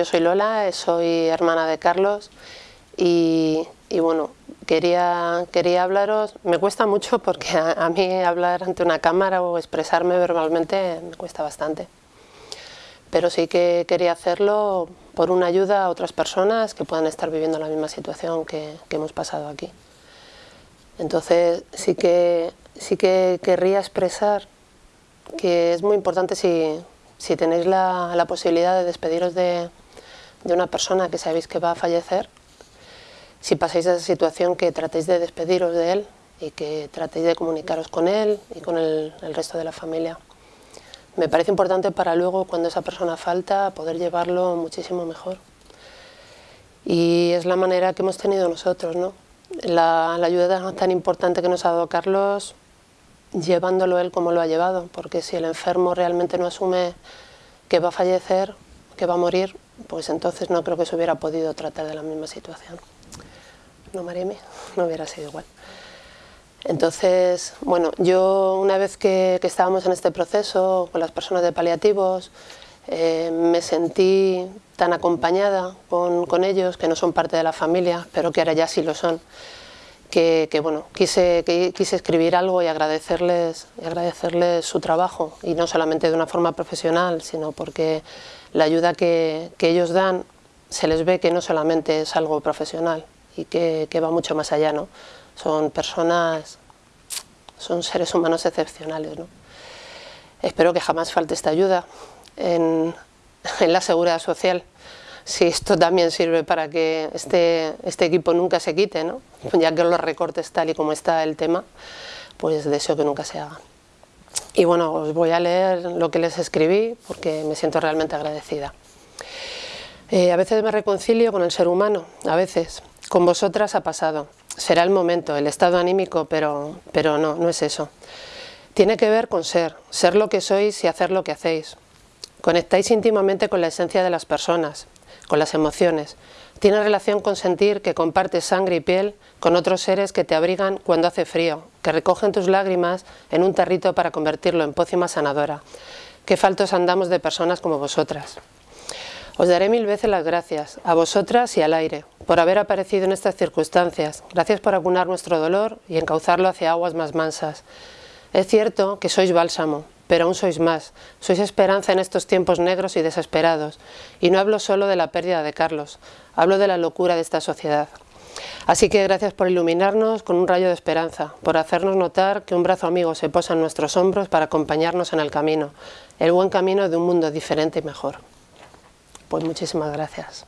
yo soy Lola, soy hermana de Carlos y, bueno, quería, quería hablaros, me cuesta mucho porque a, mí hablar ante una cámara o expresarme verbalmente me cuesta bastante. Pero sí que quería hacerlo por una ayuda a otras personas que puedan estar viviendo la misma situación que, hemos pasado aquí. Entonces sí que, sí que querría expresar que es muy importante si, si tenéis la, la, posibilidad de despediros de, de una persona que sabéis que va a fallecer, si pasáis esa situación que tratéis de despediros de él y que tratéis de comunicaros con él y con el, resto de la familia. Me parece importante para luego, cuando esa persona falta, poder llevarlo muchísimo mejor. Y es la manera que hemos tenido nosotros, ¿no? La, la ayuda tan importante que nos ha dado Carlos, llevándolo él como lo ha llevado, porque si el enfermo realmente no asume que va a fallecer, que va a morir, pues entonces no creo que se hubiera podido tratar de la misma situación no Mareme, no hubiera sido igual. Entonces, bueno, yo una vez que, estábamos en este proceso con las personas de paliativos, eh, me sentí tan acompañada con, ellos, que no son parte de la familia, pero que ahora ya sí lo son, que, bueno, quise, quise escribir algo y agradecerles, y agradecerles su trabajo, y no solamente de una forma profesional, sino porque la ayuda que, que ellos dan se les ve que no solamente es algo profesional, y que, va mucho más allá, ¿no? Son personas, son seres humanos excepcionales, ¿no? Espero que jamás falte esta ayuda en, la seguridad social. Si esto también sirve para que este, este equipo nunca se quite, ¿no? ya que los recortes tal y como está el tema, pues deseo que nunca se hagan. Y bueno, os voy a leer lo que les escribí porque me siento realmente agradecida. Eh, a veces me reconcilio con el ser humano, a veces, con vosotras ha pasado. Será el momento, el estado anímico, pero, pero no, no es eso. Tiene que ver con ser, ser lo que sois y hacer lo que hacéis. Conectáis íntimamente con la esencia de las personas, con las emociones. Tiene relación con sentir que compartes sangre y piel con otros seres que te abrigan cuando hace frío, que recogen tus lágrimas en un tarrito para convertirlo en pócima sanadora. Qué faltos andamos de personas como vosotras. Os daré mil veces las gracias, a vosotras y al aire, por haber aparecido en estas circunstancias. Gracias por acunar nuestro dolor y encauzarlo hacia aguas más mansas. Es cierto que sois bálsamo, pero aún sois más. Sois esperanza en estos tiempos negros y desesperados. Y no hablo solo de la pérdida de Carlos, hablo de la locura de esta sociedad. Así que gracias por iluminarnos con un rayo de esperanza, por hacernos notar que un brazo amigo se posa en nuestros hombros para acompañarnos en el camino, el buen camino de un mundo diferente y mejor. Pues muchísimas gracias.